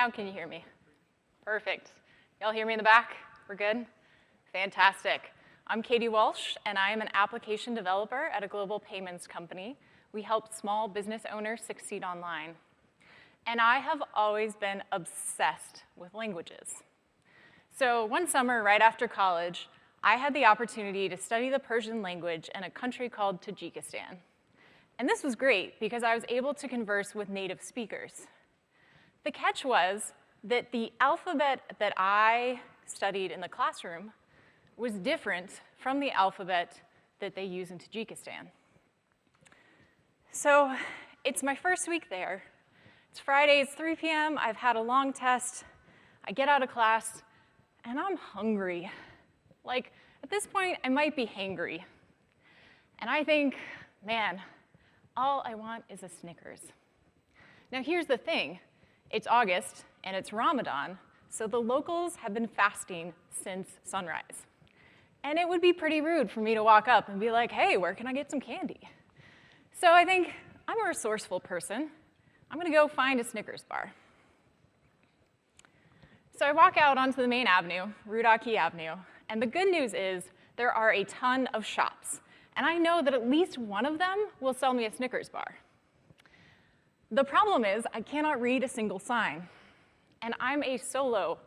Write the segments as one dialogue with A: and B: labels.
A: Now can you hear me? Perfect. Y'all hear me in the back? We're good? Fantastic. I'm Katie Walsh, and I am an application developer at a global payments company. We help small business owners succeed online. And I have always been obsessed with languages. So one summer, right after college, I had the opportunity to study the Persian language in a country called Tajikistan. And this was great because I was able to converse with native speakers. The catch was that the alphabet that I studied in the classroom was different from the alphabet that they use in Tajikistan. So it's my first week there. It's Friday, it's 3 p.m., I've had a long test, I get out of class, and I'm hungry. Like, at this point, I might be hangry. And I think, man, all I want is a Snickers. Now here's the thing, it's August, and it's Ramadan, so the locals have been fasting since sunrise. And it would be pretty rude for me to walk up and be like, hey, where can I get some candy? So I think I'm a resourceful person. I'm gonna go find a Snickers bar. So I walk out onto the main avenue, Rudaki Avenue, and the good news is there are a ton of shops. And I know that at least one of them will sell me a Snickers bar. The problem is I cannot read a single sign. And I'm a solo,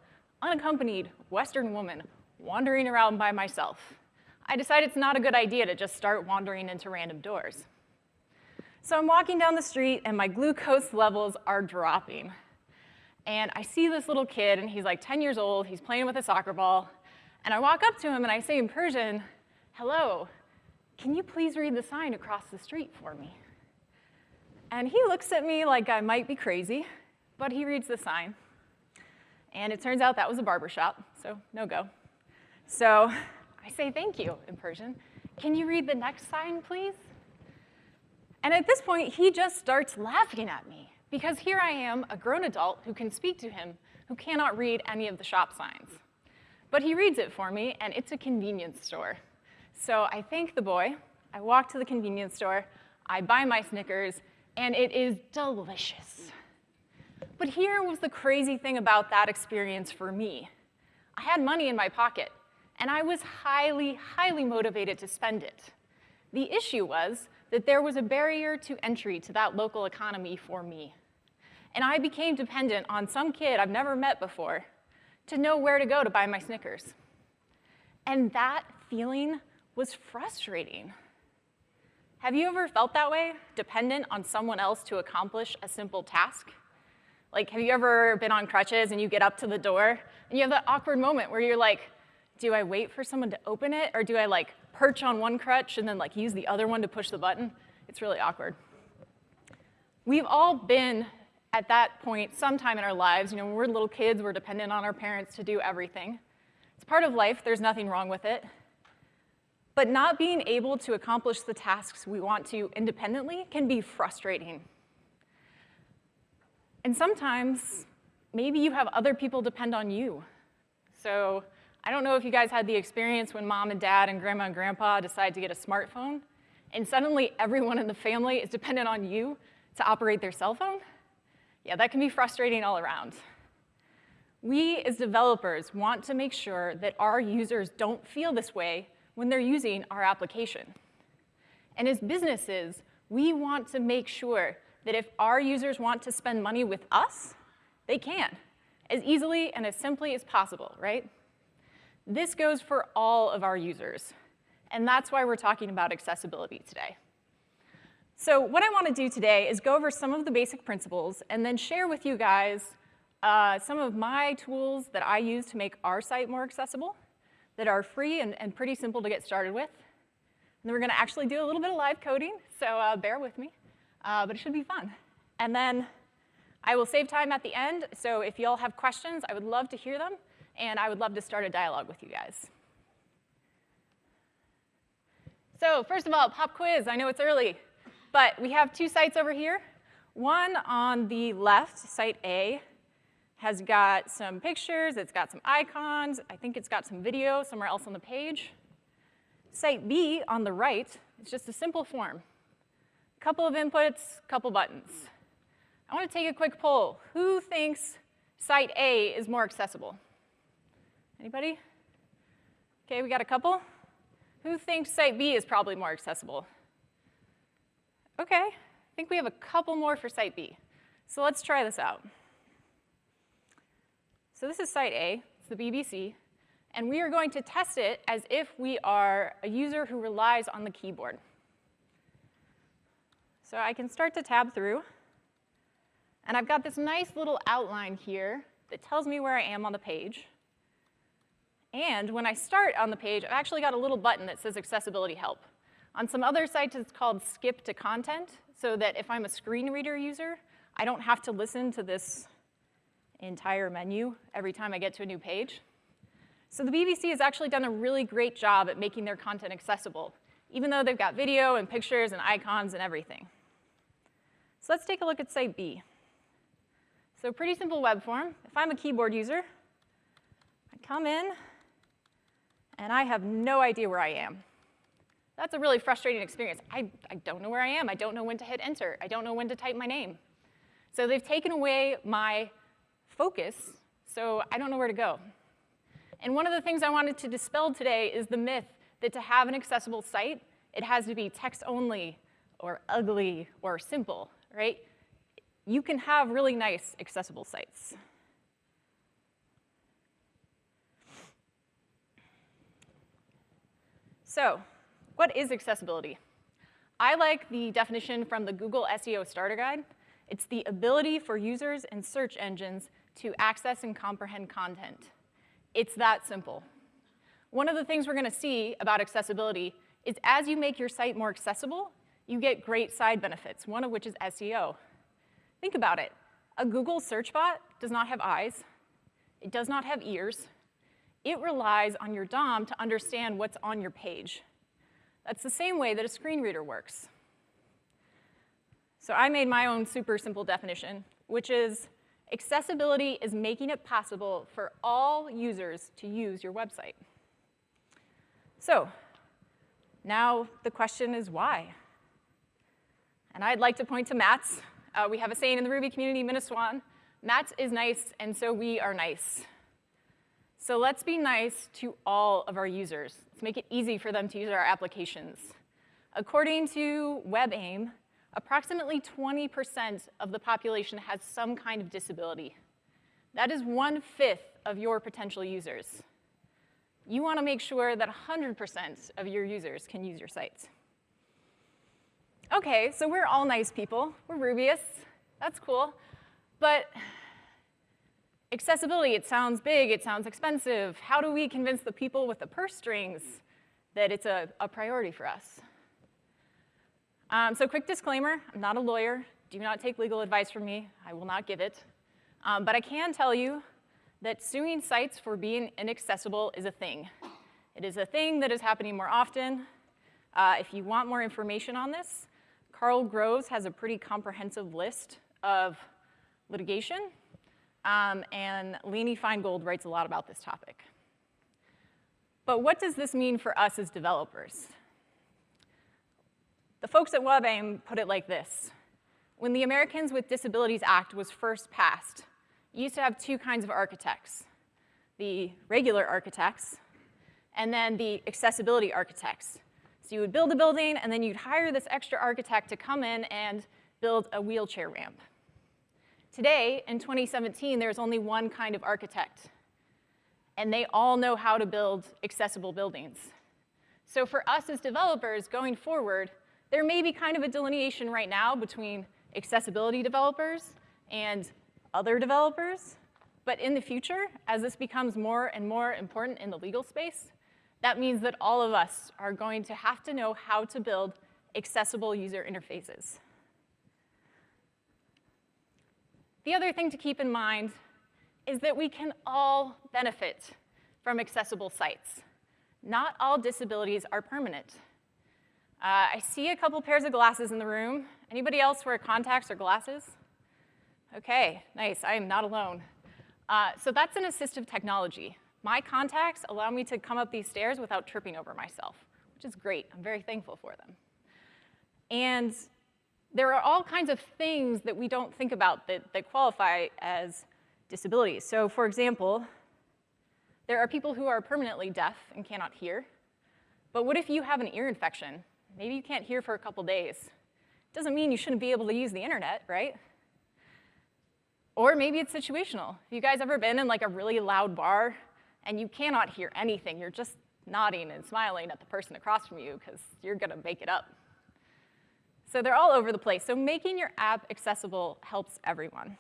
A: unaccompanied Western woman wandering around by myself. I decide it's not a good idea to just start wandering into random doors. So I'm walking down the street and my glucose levels are dropping. And I see this little kid and he's like 10 years old, he's playing with a soccer ball. And I walk up to him and I say in Persian, hello, can you please read the sign across the street for me? And he looks at me like I might be crazy, but he reads the sign. And it turns out that was a barber shop, so no go. So I say thank you in Persian. Can you read the next sign, please? And at this point, he just starts laughing at me because here I am, a grown adult who can speak to him, who cannot read any of the shop signs. But he reads it for me, and it's a convenience store. So I thank the boy, I walk to the convenience store, I buy my Snickers, and it is delicious. But here was the crazy thing about that experience for me. I had money in my pocket, and I was highly, highly motivated to spend it. The issue was that there was a barrier to entry to that local economy for me. And I became dependent on some kid I've never met before to know where to go to buy my Snickers. And that feeling was frustrating. Have you ever felt that way, dependent on someone else to accomplish a simple task? Like, have you ever been on crutches and you get up to the door and you have that awkward moment where you're like, do I wait for someone to open it or do I like perch on one crutch and then like use the other one to push the button? It's really awkward. We've all been at that point sometime in our lives. You know, when we're little kids, we're dependent on our parents to do everything. It's part of life, there's nothing wrong with it. But not being able to accomplish the tasks we want to independently can be frustrating. And sometimes, maybe you have other people depend on you. So I don't know if you guys had the experience when mom and dad and grandma and grandpa decide to get a smartphone, and suddenly everyone in the family is dependent on you to operate their cell phone. Yeah, that can be frustrating all around. We, as developers, want to make sure that our users don't feel this way when they're using our application. And as businesses, we want to make sure that if our users want to spend money with us, they can, as easily and as simply as possible, right? This goes for all of our users, and that's why we're talking about accessibility today. So what I want to do today is go over some of the basic principles and then share with you guys uh, some of my tools that I use to make our site more accessible that are free and, and pretty simple to get started with. And then we're going to actually do a little bit of live coding, so uh, bear with me uh, but it should be fun. And then I will save time at the end, so if y'all have questions, I would love to hear them, and I would love to start a dialogue with you guys. So first of all, pop quiz. I know it's early, but we have two sites over here. One on the left, site A, has got some pictures, it's got some icons, I think it's got some video somewhere else on the page. Site B on the right, it's just a simple form. Couple of inputs, couple buttons. I want to take a quick poll. Who thinks site A is more accessible? Anybody? Okay, we got a couple. Who thinks site B is probably more accessible? Okay, I think we have a couple more for site B. So let's try this out. So this is site A, it's the BBC, and we are going to test it as if we are a user who relies on the keyboard. So I can start to tab through, and I've got this nice little outline here that tells me where I am on the page. And when I start on the page, I've actually got a little button that says accessibility help. On some other sites, it's called skip to content, so that if I'm a screen reader user, I don't have to listen to this entire menu every time I get to a new page. So the BBC has actually done a really great job at making their content accessible, even though they've got video and pictures and icons and everything. So let's take a look at site B. So pretty simple web form. If I'm a keyboard user, I come in, and I have no idea where I am. That's a really frustrating experience. I, I don't know where I am. I don't know when to hit enter. I don't know when to type my name. So they've taken away my focus, so I don't know where to go. And one of the things I wanted to dispel today is the myth that to have an accessible site, it has to be text only or ugly or simple, right? You can have really nice accessible sites. So what is accessibility? I like the definition from the Google SEO Starter Guide. It's the ability for users and search engines to access and comprehend content. It's that simple. One of the things we're gonna see about accessibility is as you make your site more accessible, you get great side benefits, one of which is SEO. Think about it. A Google search bot does not have eyes. It does not have ears it relies on your DOM to understand what's on your page. That's the same way that a screen reader works. So I made my own super simple definition, which is accessibility is making it possible for all users to use your website. So now the question is why? And I'd like to point to Matz. Uh, we have a saying in the Ruby community, MINASWAN, Matz is nice, and so we are nice. So let's be nice to all of our users. Let's make it easy for them to use our applications. According to WebAIM, approximately 20% of the population has some kind of disability. That is one-fifth of your potential users. You want to make sure that 100% of your users can use your sites. Okay, so we're all nice people. We're Rubyists. That's cool. But Accessibility, it sounds big, it sounds expensive. How do we convince the people with the purse strings that it's a, a priority for us? Um, so quick disclaimer, I'm not a lawyer. Do not take legal advice from me. I will not give it. Um, but I can tell you that suing sites for being inaccessible is a thing. It is a thing that is happening more often. Uh, if you want more information on this, Karl Groves has a pretty comprehensive list of litigation um, and Lainey Feingold writes a lot about this topic. But what does this mean for us as developers? Folks at WebAIM put it like this. When the Americans with Disabilities Act was first passed, you used to have two kinds of architects, the regular architects and then the accessibility architects. So you would build a building and then you'd hire this extra architect to come in and build a wheelchair ramp. Today, in 2017, there's only one kind of architect, and they all know how to build accessible buildings. So for us as developers going forward, there may be kind of a delineation right now between accessibility developers and other developers, but in the future, as this becomes more and more important in the legal space, that means that all of us are going to have to know how to build accessible user interfaces. The other thing to keep in mind is that we can all benefit from accessible sites. Not all disabilities are permanent. Uh, I see a couple pairs of glasses in the room. Anybody else wear contacts or glasses? Okay, nice, I am not alone. Uh, so that's an assistive technology. My contacts allow me to come up these stairs without tripping over myself, which is great. I'm very thankful for them. And there are all kinds of things that we don't think about that, that qualify as disabilities. So for example, there are people who are permanently deaf and cannot hear. But what if you have an ear infection? Maybe you can't hear for a couple days. Doesn't mean you shouldn't be able to use the internet, right? Or maybe it's situational. Have you guys ever been in like a really loud bar and you cannot hear anything? You're just nodding and smiling at the person across from you because you're gonna make it up. So they're all over the place. So making your app accessible helps everyone.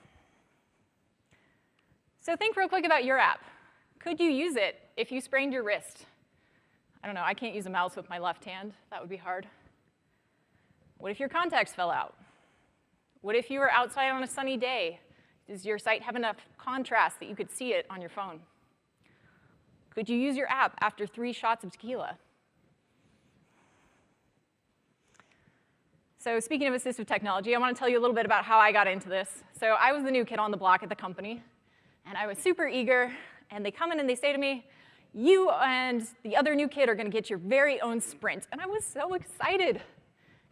A: So think real quick about your app. Could you use it if you sprained your wrist? I don't know, I can't use a mouse with my left hand. That would be hard. What if your contacts fell out? What if you were outside on a sunny day? Does your site have enough contrast that you could see it on your phone? Could you use your app after three shots of tequila? So speaking of assistive technology, I want to tell you a little bit about how I got into this. So I was the new kid on the block at the company, and I was super eager, and they come in and they say to me, you and the other new kid are going to get your very own sprint. And I was so excited.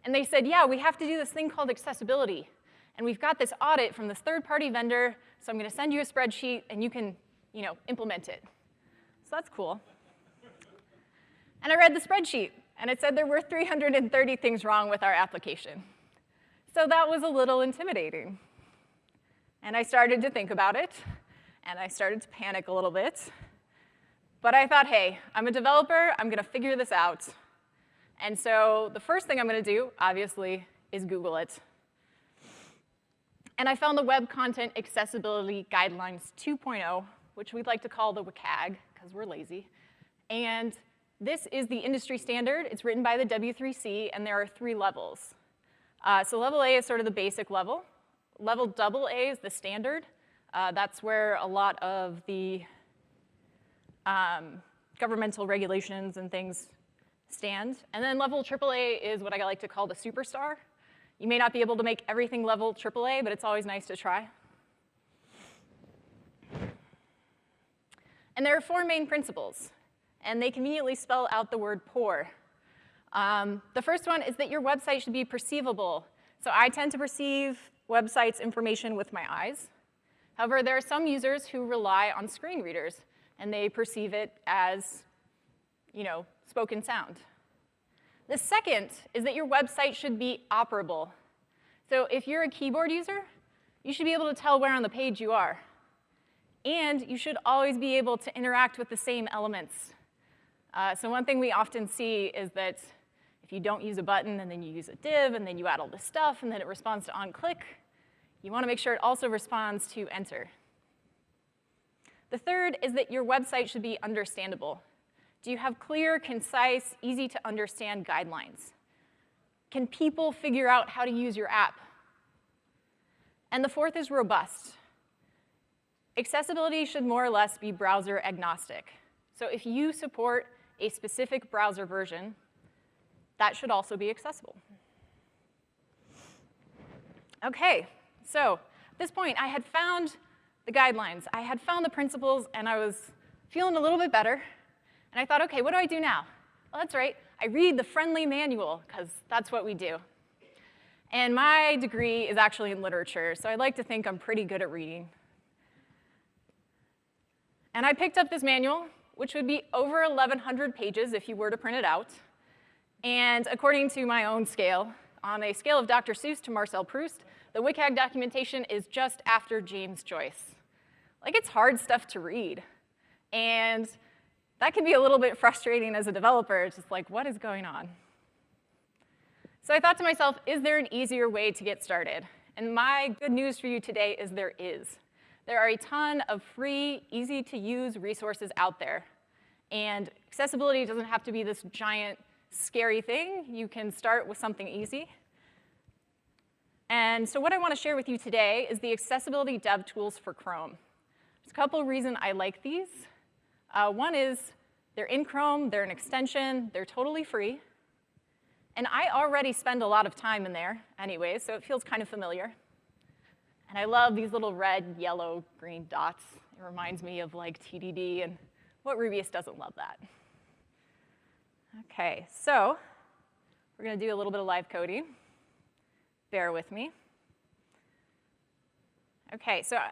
A: And they said, yeah, we have to do this thing called accessibility. And we've got this audit from this third-party vendor, so I'm going to send you a spreadsheet, and you can you know, implement it. So that's cool. And I read the spreadsheet, and it said there were 330 things wrong with our application. So that was a little intimidating. And I started to think about it, and I started to panic a little bit. But I thought, hey, I'm a developer, I'm gonna figure this out. And so the first thing I'm gonna do, obviously, is Google it. And I found the Web Content Accessibility Guidelines 2.0, which we'd like to call the WCAG, because we're lazy. And this is the industry standard. It's written by the W3C, and there are three levels. Uh, so level A is sort of the basic level. Level double A is the standard. Uh, that's where a lot of the um, governmental regulations and things stand. And then level AAA is what I like to call the superstar. You may not be able to make everything level AAA, but it's always nice to try. And there are four main principles, and they conveniently spell out the word poor. Um, the first one is that your website should be perceivable. So I tend to perceive websites information with my eyes. However, there are some users who rely on screen readers, and they perceive it as, you know, spoken sound. The second is that your website should be operable. So if you're a keyboard user, you should be able to tell where on the page you are. And you should always be able to interact with the same elements. Uh, so one thing we often see is that if you don't use a button and then you use a div and then you add all this stuff and then it responds to on click, you want to make sure it also responds to enter. The third is that your website should be understandable. Do you have clear, concise, easy to understand guidelines? Can people figure out how to use your app? And the fourth is robust. Accessibility should more or less be browser agnostic. So if you support a specific browser version, that should also be accessible. Okay, so at this point, I had found the guidelines. I had found the principles, and I was feeling a little bit better. And I thought, okay, what do I do now? Well, that's right. I read the friendly manual, because that's what we do. And my degree is actually in literature, so I like to think I'm pretty good at reading. And I picked up this manual, which would be over 1,100 pages if you were to print it out. And according to my own scale, on a scale of Dr. Seuss to Marcel Proust, the WCAG documentation is just after James Joyce. Like, it's hard stuff to read. And that can be a little bit frustrating as a developer. Just like, what is going on? So I thought to myself, is there an easier way to get started? And my good news for you today is there is. There are a ton of free, easy-to-use resources out there. And accessibility doesn't have to be this giant, scary thing. You can start with something easy. And so what I want to share with you today is the accessibility dev tools for Chrome. There's a couple reasons I like these. Uh, one is they're in Chrome, they're an extension, they're totally free. And I already spend a lot of time in there anyway, so it feels kind of familiar. And I love these little red, yellow, green dots. It reminds me of like TDD, and what Rubyist doesn't love that? Okay, so we're gonna do a little bit of live coding. Bear with me. Okay, so uh,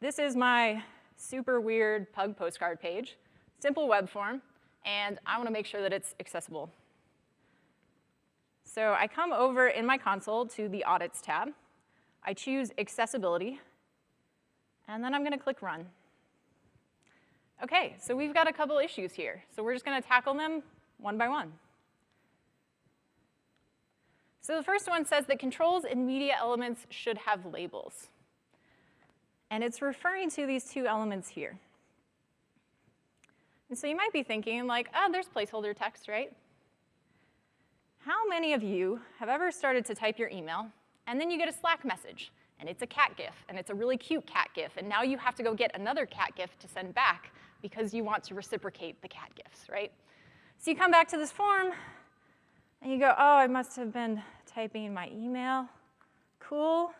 A: this is my super weird pug postcard page, simple web form, and I wanna make sure that it's accessible. So I come over in my console to the Audits tab. I choose Accessibility, and then I'm gonna click Run. Okay, so we've got a couple issues here. So we're just gonna tackle them one by one. So the first one says that controls and media elements should have labels. And it's referring to these two elements here. And so you might be thinking like, oh, there's placeholder text, right? How many of you have ever started to type your email, and then you get a Slack message, and it's a cat GIF, and it's a really cute cat GIF, and now you have to go get another cat GIF to send back because you want to reciprocate the cat GIFs, right? So you come back to this form, and you go, oh, I must have been typing my email. Cool.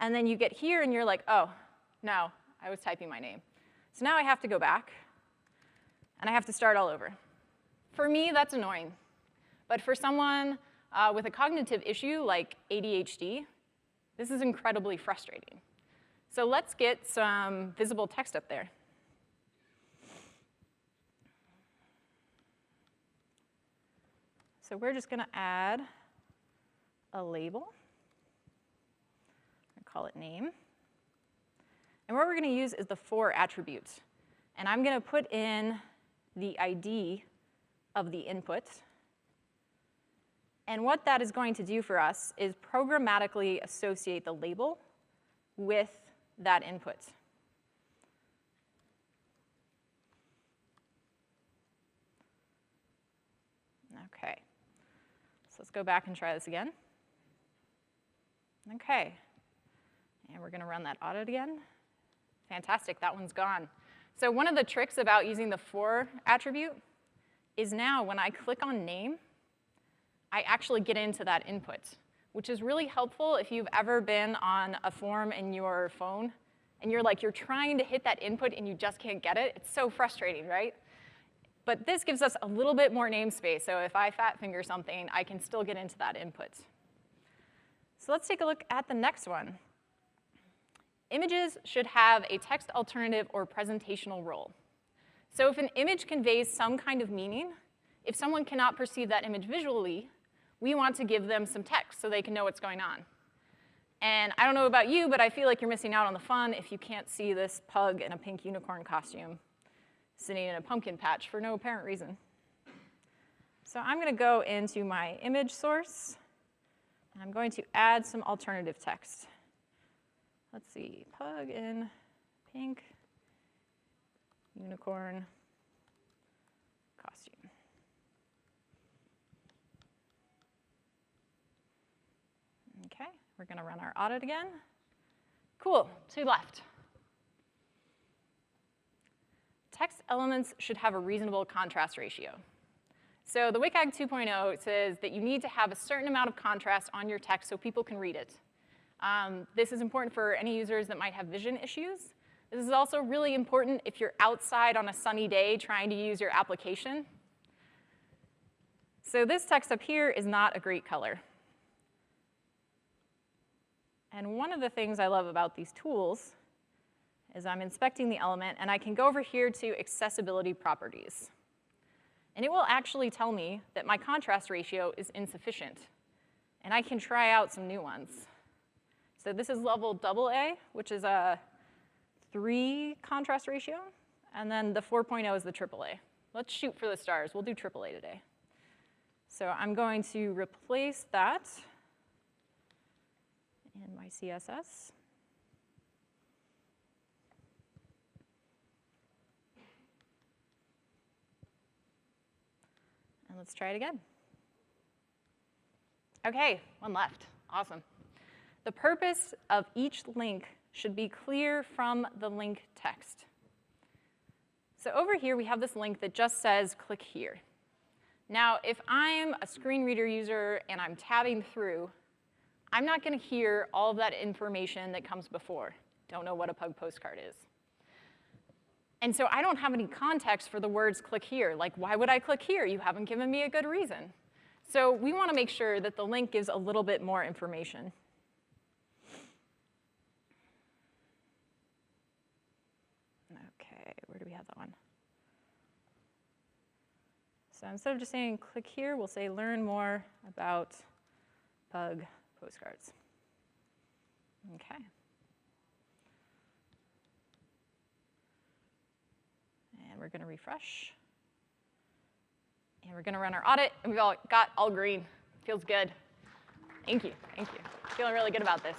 A: And then you get here, and you're like, oh, no, I was typing my name. So now I have to go back, and I have to start all over. For me, that's annoying. But for someone uh, with a cognitive issue like ADHD, this is incredibly frustrating. So let's get some visible text up there. So we're just gonna add a label. call it name. And what we're gonna use is the for attribute. And I'm gonna put in the ID of the input. And what that is going to do for us is programmatically associate the label with that input. Okay, so let's go back and try this again. Okay, and we're gonna run that audit again. Fantastic, that one's gone. So one of the tricks about using the for attribute is now when I click on name, I actually get into that input, which is really helpful if you've ever been on a form in your phone and you're like, you're trying to hit that input and you just can't get it. It's so frustrating, right? But this gives us a little bit more namespace, so if I fat finger something, I can still get into that input. So let's take a look at the next one. Images should have a text alternative or presentational role. So if an image conveys some kind of meaning, if someone cannot perceive that image visually, we want to give them some text so they can know what's going on. And I don't know about you, but I feel like you're missing out on the fun if you can't see this pug in a pink unicorn costume sitting in a pumpkin patch for no apparent reason. So I'm gonna go into my image source, and I'm going to add some alternative text. Let's see, pug in pink, unicorn, costume. Okay, we're gonna run our audit again. Cool, two left. Text elements should have a reasonable contrast ratio. So the WCAG 2.0 says that you need to have a certain amount of contrast on your text so people can read it. Um, this is important for any users that might have vision issues. This is also really important if you're outside on a sunny day trying to use your application. So this text up here is not a great color. And one of the things I love about these tools is I'm inspecting the element, and I can go over here to accessibility properties. And it will actually tell me that my contrast ratio is insufficient. And I can try out some new ones. So this is level double A, which is a three contrast ratio. And then the 4.0 is the AAA. Let's shoot for the stars. We'll do AAA today. So I'm going to replace that in my CSS. And let's try it again. Okay, one left. Awesome. The purpose of each link should be clear from the link text. So over here, we have this link that just says, click here. Now, if I'm a screen reader user and I'm tabbing through, I'm not gonna hear all of that information that comes before. Don't know what a pug postcard is. And so I don't have any context for the words click here. Like, why would I click here? You haven't given me a good reason. So we wanna make sure that the link gives a little bit more information. Okay, where do we have that one? So instead of just saying click here, we'll say learn more about bug postcards. Okay. And we're going to refresh. And we're going to run our audit, and we've all got all green. Feels good. Thank you, thank you. Feeling really good about this.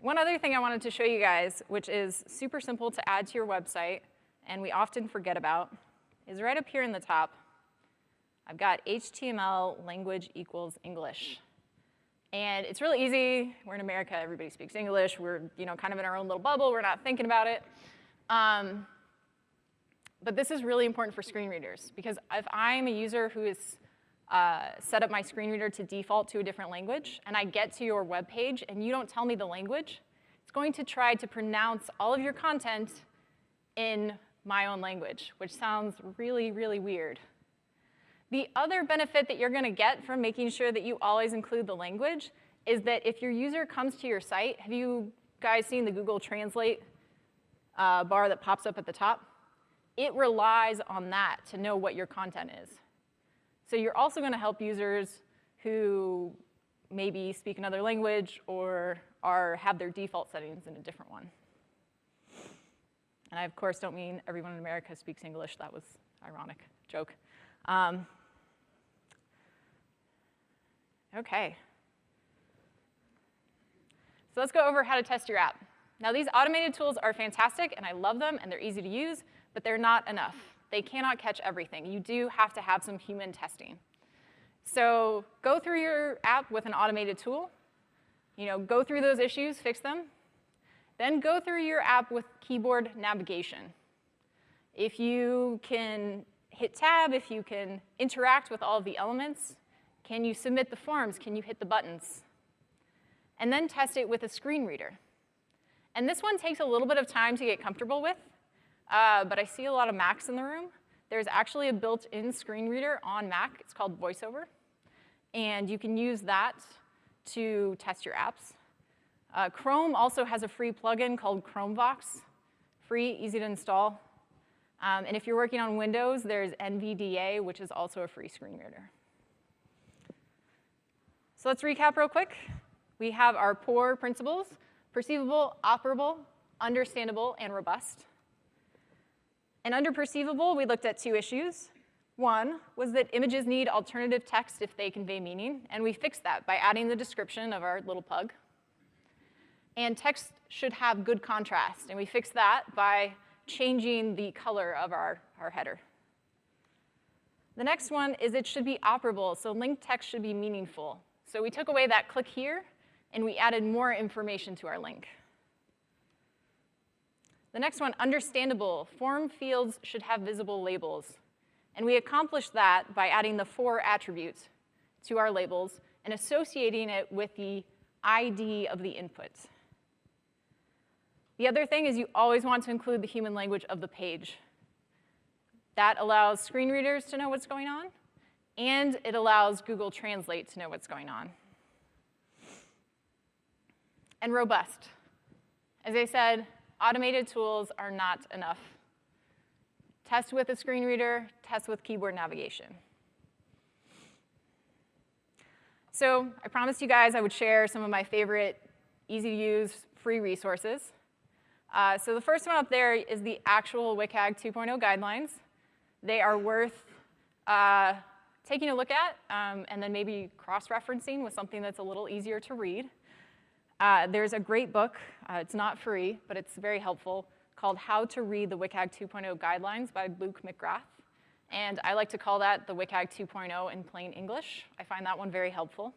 A: One other thing I wanted to show you guys, which is super simple to add to your website, and we often forget about, is right up here in the top. I've got HTML language equals English. And it's really easy. We're in America, everybody speaks English. We're you know, kind of in our own little bubble. We're not thinking about it. Um, but this is really important for screen readers because if I'm a user who uh, set up my screen reader to default to a different language, and I get to your web page and you don't tell me the language, it's going to try to pronounce all of your content in my own language, which sounds really, really weird. The other benefit that you're gonna get from making sure that you always include the language is that if your user comes to your site, have you guys seen the Google Translate uh, bar that pops up at the top? It relies on that to know what your content is. So you're also gonna help users who maybe speak another language or are, have their default settings in a different one. And I, of course, don't mean everyone in America speaks English. That was ironic joke. Um, okay. So let's go over how to test your app. Now, these automated tools are fantastic, and I love them, and they're easy to use, but they're not enough. They cannot catch everything. You do have to have some human testing. So go through your app with an automated tool. You know, go through those issues, fix them. Then go through your app with keyboard navigation. If you can hit tab, if you can interact with all of the elements, can you submit the forms? Can you hit the buttons? And then test it with a screen reader. And this one takes a little bit of time to get comfortable with, uh, but I see a lot of Macs in the room. There's actually a built-in screen reader on Mac. It's called VoiceOver. And you can use that to test your apps. Uh, Chrome also has a free plugin called ChromeVox. Free, easy to install. Um, and if you're working on Windows, there's NVDA, which is also a free screen reader. So let's recap real quick. We have our four principles, perceivable, operable, understandable, and robust. And under perceivable, we looked at two issues. One was that images need alternative text if they convey meaning, and we fixed that by adding the description of our little pug. And text should have good contrast, and we fixed that by changing the color of our, our header. The next one is it should be operable, so linked text should be meaningful. So we took away that click here, and we added more information to our link. The next one, understandable. Form fields should have visible labels. And we accomplished that by adding the for attributes to our labels and associating it with the ID of the input. The other thing is you always want to include the human language of the page. That allows screen readers to know what's going on, and it allows Google Translate to know what's going on. And robust. As I said, automated tools are not enough. Test with a screen reader, test with keyboard navigation. So I promised you guys I would share some of my favorite easy to use free resources. Uh, so the first one up there is the actual WCAG 2.0 guidelines. They are worth uh, taking a look at um, and then maybe cross-referencing with something that's a little easier to read. Uh, there's a great book, uh, it's not free, but it's very helpful, called How to Read the WCAG 2.0 Guidelines by Luke McGrath. And I like to call that the WCAG 2.0 in plain English. I find that one very helpful.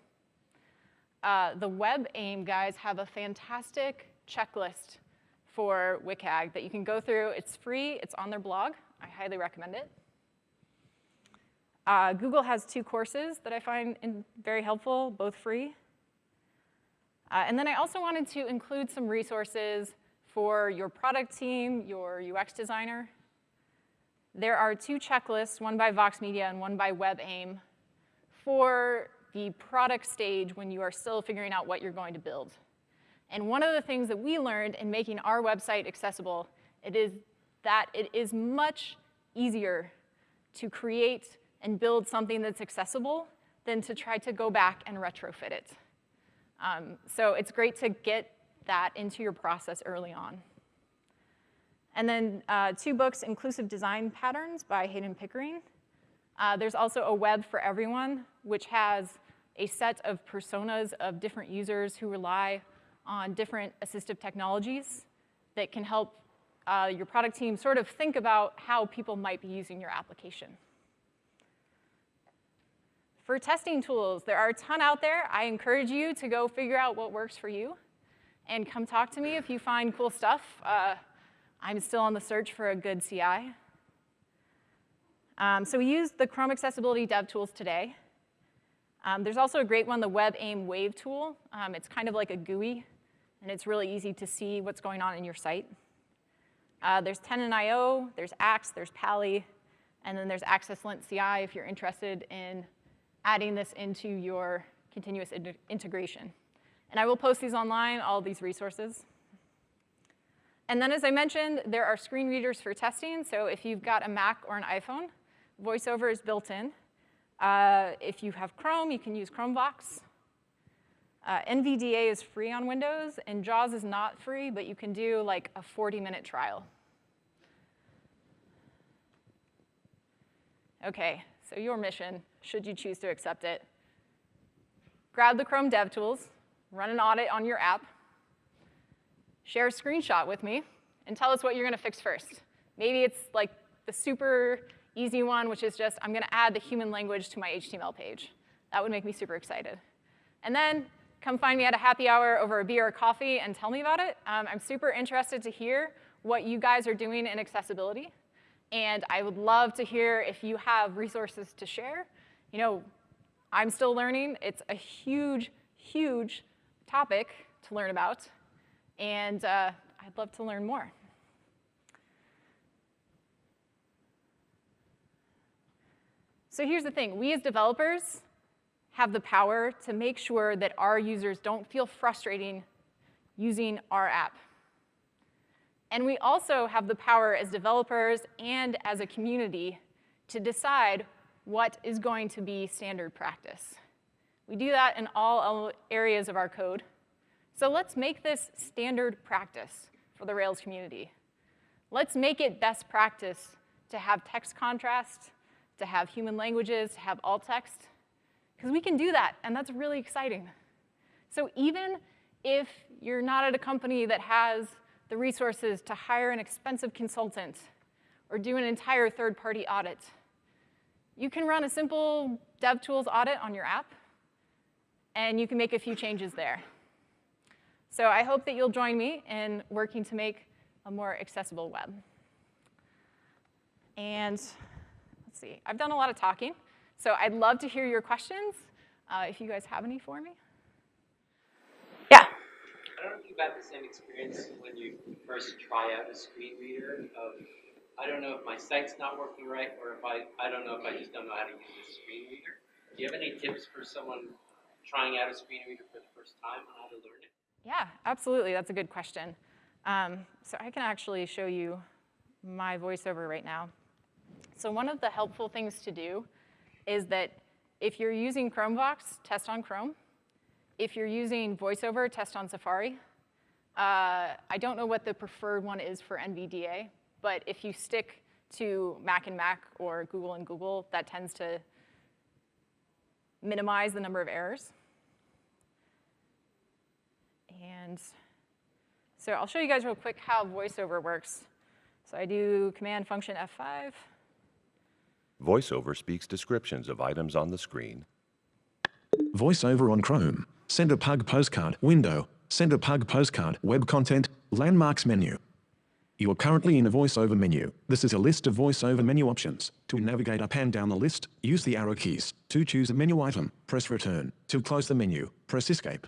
A: Uh, the WebAIM guys have a fantastic checklist for WCAG that you can go through. It's free, it's on their blog. I highly recommend it. Uh, Google has two courses that I find very helpful, both free. Uh, and then I also wanted to include some resources for your product team, your UX designer. There are two checklists, one by Vox Media and one by WebAIM, for the product stage when you are still figuring out what you're going to build. And one of the things that we learned in making our website accessible, it is that it is much easier to create and build something that's accessible than to try to go back and retrofit it. Um, so it's great to get that into your process early on. And then uh, two books, Inclusive Design Patterns by Heydon Pickering. Uh, there's also a Web for Everyone, which has a set of personas of different users who rely on different assistive technologies that can help uh, your product team sort of think about how people might be using your application. For testing tools, there are a ton out there. I encourage you to go figure out what works for you and come talk to me if you find cool stuff. Uh, I'm still on the search for a good CI. Um, so we use the Chrome Accessibility Dev Tools today. Um, there's also a great one, the WebAIM Wave tool. Um, it's kind of like a GUI, and it's really easy to see what's going on in your site. Uh, there's Tenon.io, there's Axe, there's Pa11y, and then there's AccessLint CI if you're interested in adding this into your continuous in integration. And I will post these online, all these resources. And then as I mentioned, there are screen readers for testing. So if you've got a Mac or an iPhone, VoiceOver is built in. Uh, if you have Chrome, you can use Chromevox. Uh, NVDA is free on Windows, and JAWS is not free, but you can do like a 40-minute trial. Okay, so your mission, should you choose to accept it, grab the Chrome DevTools, run an audit on your app, share a screenshot with me, and tell us what you're gonna fix first. Maybe it's like the super easy one, which is just, I'm gonna add the human language to my HTML page. That would make me super excited. And then come find me at a happy hour over a beer or coffee and tell me about it. Um, I'm super interested to hear what you guys are doing in accessibility. And I would love to hear if you have resources to share. You know, I'm still learning. It's a huge, huge topic to learn about. And uh, I'd love to learn more. So here's the thing. We as developers have the power to make sure that our users don't feel frustrating using our app. And we also have the power as developers and as a community to decide what is going to be standard practice. We do that in all areas of our code. So let's make this standard practice for the Rails community. Let's make it best practice to have text contrast, to have human languages, to have alt text, because we can do that, and that's really exciting. So even if you're not at a company that has the resources to hire an expensive consultant or do an entire third-party audit. You can run a simple DevTools audit on your app, and you can make a few changes there. So I hope that you'll join me in working to make a more accessible web. And let's see, I've done a lot of talking, so I'd love to hear your questions, uh, if you guys have any for me. Yeah?
B: I don't know if you've had the same experience when you first try out a screen reader of, I don't know if my site's not working right, or if I, I don't know if I just don't know how to use a screen reader. Do you have any tips for someone trying out a screen reader for the first time on how to learn it?
A: Yeah, absolutely, that's a good question. Um, so I can actually show you my voiceover right now. So one of the helpful things to do is that if you're using Chromevox, test on Chrome. If you're using VoiceOver, test on Safari. Uh, I don't know what the preferred one is for NVDA, but if you stick to Mac and Mac or Google and Google, that tends to minimize the number of errors. And so I'll show you guys real quick how VoiceOver works. So I do command function F5.
C: VoiceOver speaks descriptions of items on the screen.
D: VoiceOver on Chrome. Send a pug postcard window. Send a pug postcard web content landmarks menu. You are currently in a voiceover menu. This is a list of voiceover menu options. To navigate up and down the list, use the arrow keys. To choose a menu item, press return. To close the menu, press escape.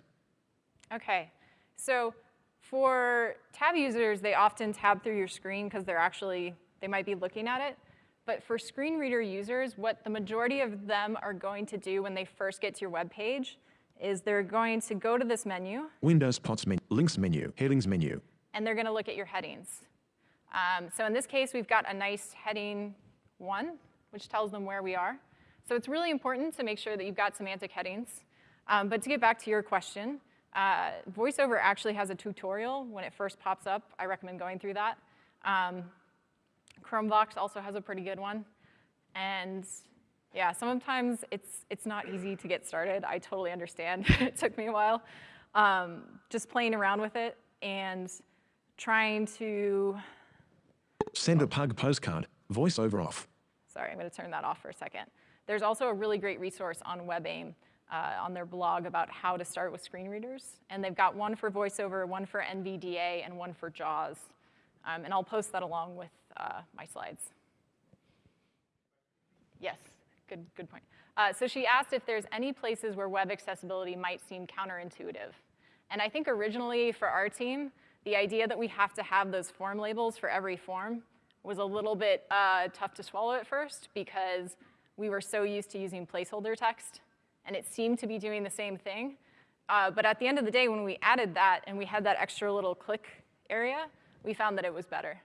A: Okay, so for tab users, they often tab through your screen because they're actually, they might be looking at it. But for screen reader users, what the majority of them are going to do when they first get to your web page is they're going to go to this menu.
D: Windows pots menu, links menu, headings menu.
A: And they're going to look at your headings. Um, so in this case, we've got a nice heading one, which tells them where we are. So it's really important to make sure that you've got semantic headings. Um, but to get back to your question, uh, VoiceOver actually has a tutorial when it first pops up. I recommend going through that. Um, Chromevox also has a pretty good one. And yeah, sometimes it's, it's not easy to get started. I totally understand. it took me a while. Um, just playing around with it and trying to,
D: Send a pug postcard. VoiceOver off.
A: sorry, I'm gonna turn that off for a second. There's also a really great resource on WebAIM uh, on their blog about how to start with screen readers. And they've got one for VoiceOver, one for NVDA, and one for JAWS. Um, and I'll post that along with uh, my slides. Yes, good, good point. Uh, so she asked if there's any places where web accessibility might seem counterintuitive. And I think originally for our team, the idea that we have to have those form labels for every form was a little bit uh, tough to swallow at first because we were so used to using placeholder text, and it seemed to be doing the same thing. Uh, but at the end of the day, when we added that and we had that extra little click area, we found that it was better.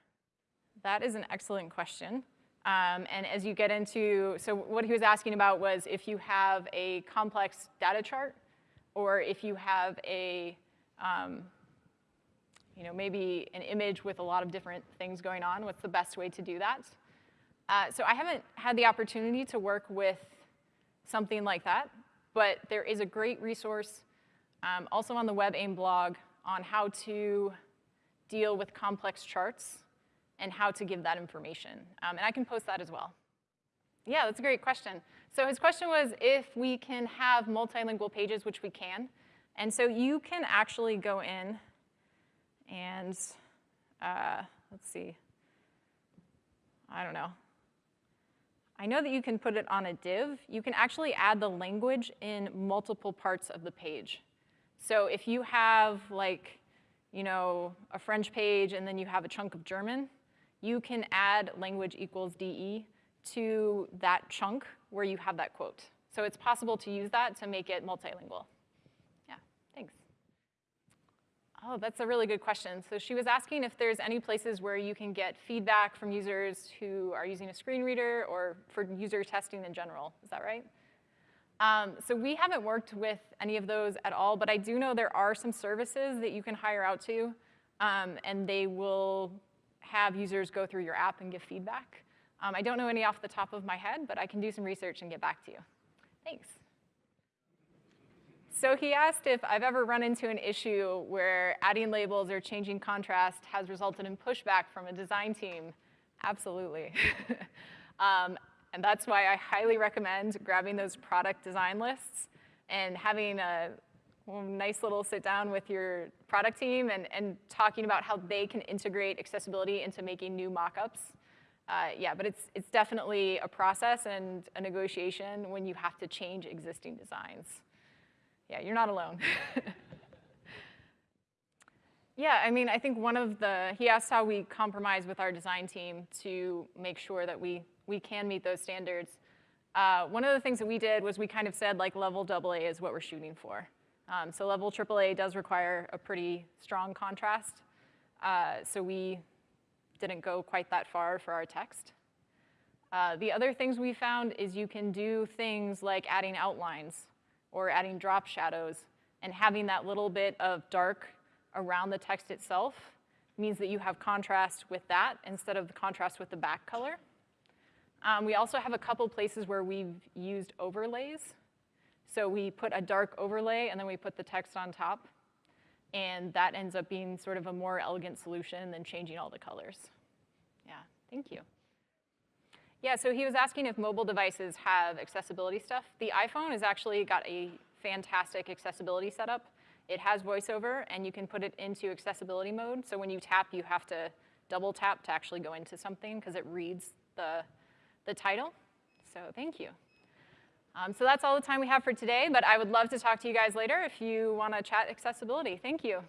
A: That is an excellent question. Um, and as you get into, so what he was asking about was if you have a complex data chart, or if you have a, um, you know, maybe an image with a lot of different things going on, what's the best way to do that? Uh, so I haven't had the opportunity to work with something like that, but there is a great resource um, also on the WebAIM blog on how to deal with complex charts and how to give that information. Um, and I can post that as well. Yeah, that's a great question. So his question was if we can have multilingual pages, which we can. And so you can actually go in and, uh, let's see, I don't know. I know that you can put it on a div. You can actually add the language in multiple parts of the page. So if you have like, you know, a French page and then you have a chunk of German, you can add language equals DE to that chunk where you have that quote. So it's possible to use that to make it multilingual. Yeah, thanks. Oh, that's a really good question. So she was asking if there's any places where you can get feedback from users who are using a screen reader or for user testing in general. Is that right? Um, so we haven't worked with any of those at all, but I do know there are some services that you can hire out to, um, and they will have users go through your app and give feedback. Um, I don't know any off the top of my head, but I can do some research and get back to you. Thanks. So he asked if I've ever run into an issue where adding labels or changing contrast has resulted in pushback from a design team. Absolutely. um, and that's why I highly recommend grabbing those product design lists and having a nice little sit down with your product team and, and talking about how they can integrate accessibility into making new mockups. Uh, yeah, but it's, it's definitely a process and a negotiation when you have to change existing designs. Yeah, you're not alone. yeah, I mean, I think one of the, he asked how we compromise with our design team to make sure that we, we can meet those standards. Uh, one of the things that we did was we kind of said like level AA is what we're shooting for. Um, so level AAA does require a pretty strong contrast. Uh, so we didn't go quite that far for our text. Uh, the other things we found is you can do things like adding outlines or adding drop shadows and having that little bit of dark around the text itself means that you have contrast with that instead of the contrast with the back color. Um, we also have a couple places where we've used overlays. So we put a dark overlay and then we put the text on top. And that ends up being sort of a more elegant solution than changing all the colors. Yeah, thank you. Yeah, so he was asking if mobile devices have accessibility stuff. The iPhone has actually got a fantastic accessibility setup. It has voiceover, and you can put it into accessibility mode. So when you tap, you have to double tap to actually go into something because it reads the, the title. So thank you. Um, so that's all the time we have for today, but I would love to talk to you guys later if you want to chat accessibility. Thank you.